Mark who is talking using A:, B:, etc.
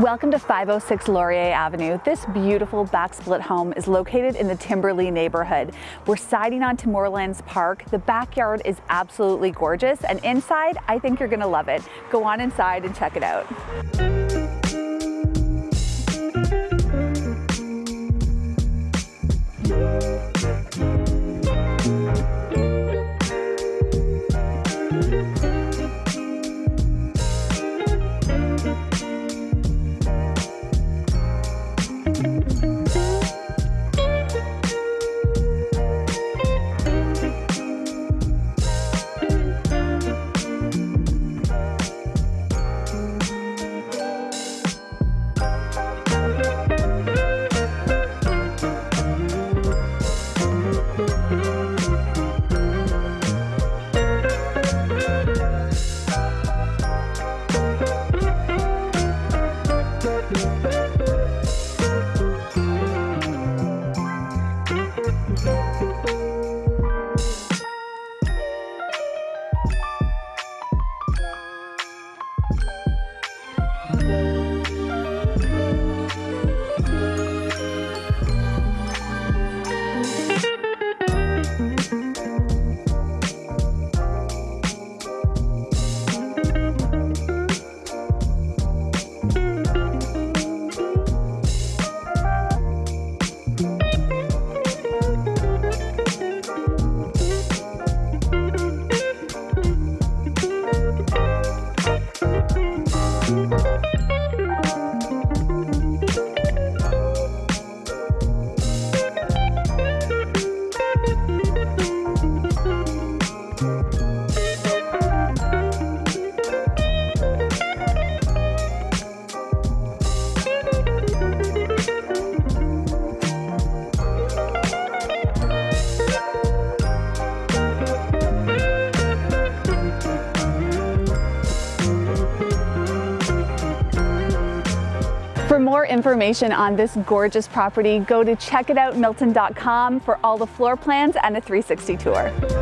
A: Welcome to 506 Laurier Avenue. This beautiful back split home is located in the Timberlea neighborhood. We're siding on to Moorlands Park. The backyard is absolutely gorgeous and inside, I think you're gonna love it. Go on inside and check it out. For more information on this gorgeous property, go to checkitoutmilton.com for all the floor plans and a 360 tour.